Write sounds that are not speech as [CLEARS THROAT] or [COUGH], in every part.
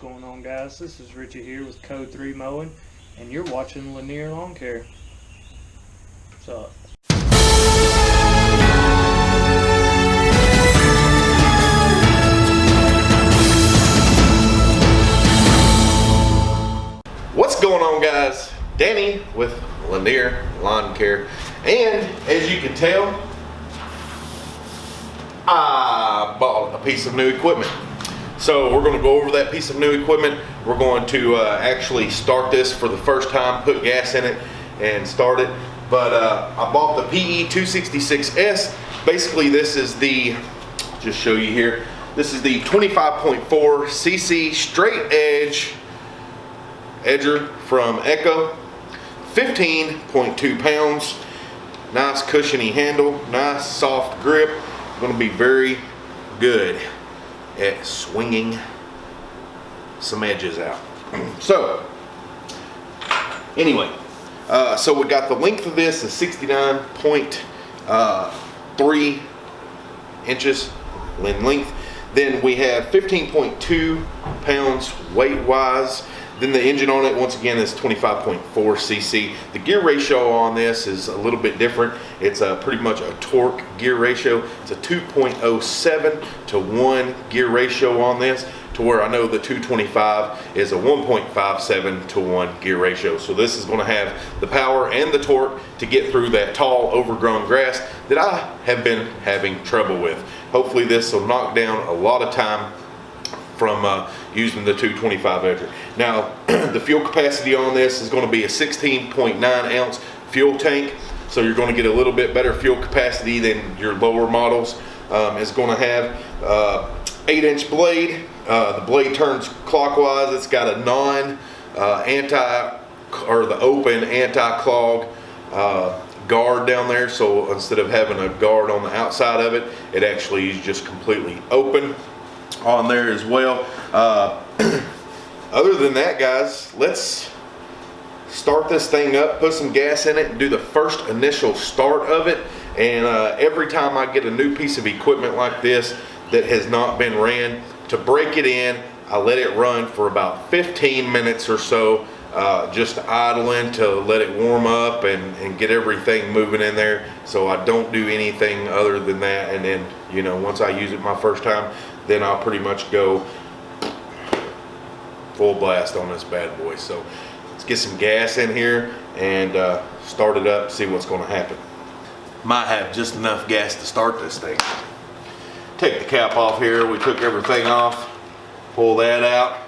going on guys? This is Richie here with Code 3 Mowing and you're watching Lanier Lawn Care. What's up? What's going on guys? Danny with Lanier Lawn Care and as you can tell I bought a piece of new equipment. So we're going to go over that piece of new equipment. We're going to uh, actually start this for the first time, put gas in it and start it. But uh, I bought the PE 266S. Basically this is the, just show you here, this is the 25.4 cc straight edge edger from Echo. 15.2 pounds. Nice cushiony handle, nice soft grip. Going to be very good at swinging some edges out. [CLEARS THROAT] so, anyway, uh, so we got the length of this is 69.3 uh, inches in length. Then we have 15.2 pounds weight wise. Then the engine on it, once again, is 25.4 cc. The gear ratio on this is a little bit different. It's a pretty much a torque gear ratio. It's a 2.07 to 1 gear ratio on this to where I know the 225 is a 1.57 to 1 gear ratio. So this is going to have the power and the torque to get through that tall overgrown grass that I have been having trouble with. Hopefully this will knock down a lot of time from uh, using the 225 edger. Now, [CLEARS THROAT] the fuel capacity on this is going to be a 16.9 ounce fuel tank. So you're going to get a little bit better fuel capacity than your lower models. Um, it's going to have uh, 8 inch blade. Uh, the blade turns clockwise. It's got a non uh, anti or the open anti-clog uh, guard down there. So instead of having a guard on the outside of it, it actually is just completely open on there as well. Uh, [CLEARS THROAT] other than that, guys, let's start this thing up, put some gas in it, and do the first initial start of it. And uh, every time I get a new piece of equipment like this that has not been ran, to break it in, I let it run for about 15 minutes or so, uh, just idling to let it warm up and, and get everything moving in there. So I don't do anything other than that. And then, you know, once I use it my first time, then I'll pretty much go full blast on this bad boy. So let's get some gas in here and uh, start it up, see what's gonna happen. Might have just enough gas to start this thing. Take the cap off here. We took everything off. Pull that out.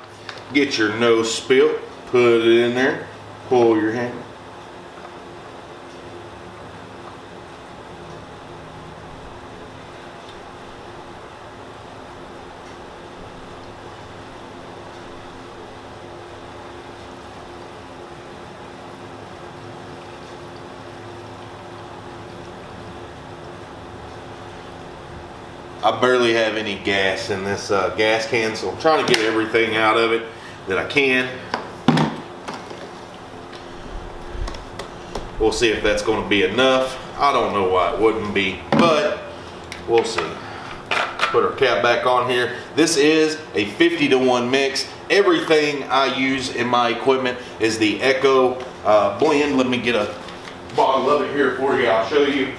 Get your nose spilt. Put it in there. Pull your hand. I barely have any gas in this uh, gas can, so I'm trying to get everything out of it that I can. We'll see if that's going to be enough. I don't know why it wouldn't be, but we'll see. Put our cap back on here. This is a 50 to 1 mix. Everything I use in my equipment is the Echo uh, blend. Let me get a bottle of it here for you. I'll show you.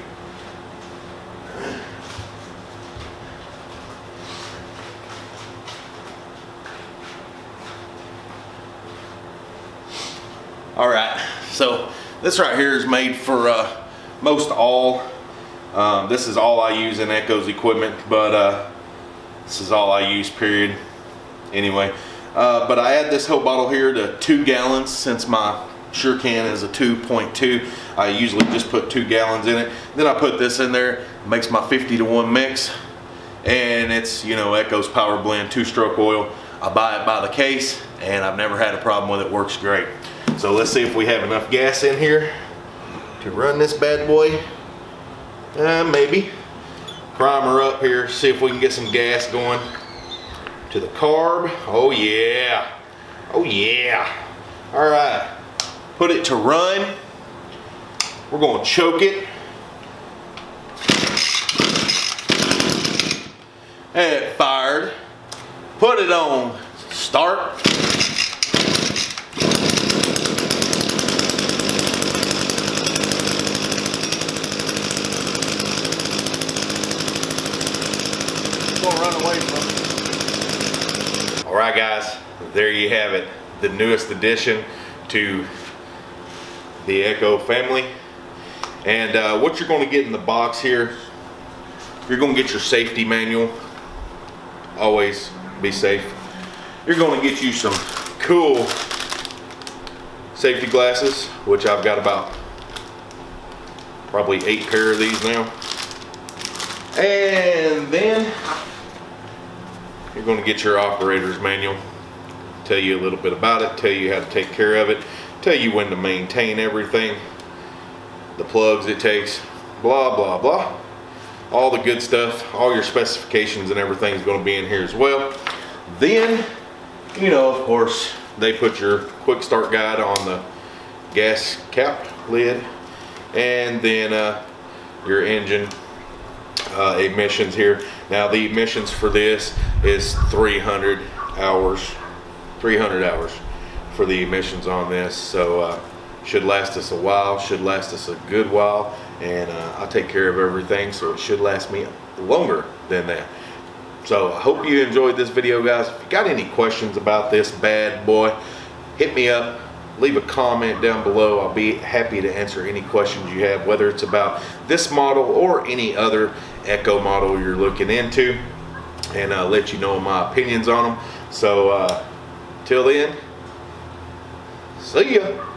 All right, so this right here is made for uh, most all. Um, this is all I use in Echo's equipment, but uh, this is all I use, period. Anyway, uh, but I add this whole bottle here to two gallons since my Sure Can is a 2.2. I usually just put two gallons in it. Then I put this in there, makes my 50 to 1 mix. And it's, you know, Echo's Power Blend two-stroke oil. I buy it by the case, and I've never had a problem with it. Works great. So let's see if we have enough gas in here to run this bad boy. Uh, maybe. Primer up here, see if we can get some gas going to the carb. Oh yeah. Oh yeah. All right. Put it to run. We're going to choke it. And it fired. Put it on start. Gonna run away from. All right, guys, there you have it. The newest addition to the Echo family. And uh, what you're going to get in the box here, you're going to get your safety manual. Always be safe. You're going to get you some cool safety glasses, which I've got about probably eight pair of these now. And then you're going to get your operator's manual. Tell you a little bit about it, tell you how to take care of it, tell you when to maintain everything, the plugs it takes, blah, blah, blah. All the good stuff, all your specifications and everything is going to be in here as well. Then, you know, of course, they put your quick start guide on the gas cap lid and then uh, your engine uh, emissions here. Now the emissions for this is 300 hours, 300 hours for the emissions on this. So uh, should last us a while, should last us a good while, and uh, I take care of everything, so it should last me longer than that. So I hope you enjoyed this video, guys. If you got any questions about this bad boy, hit me up. Leave a comment down below. I'll be happy to answer any questions you have, whether it's about this model or any other Echo model you're looking into, and uh, let you know my opinions on them. So, uh, till then, see ya.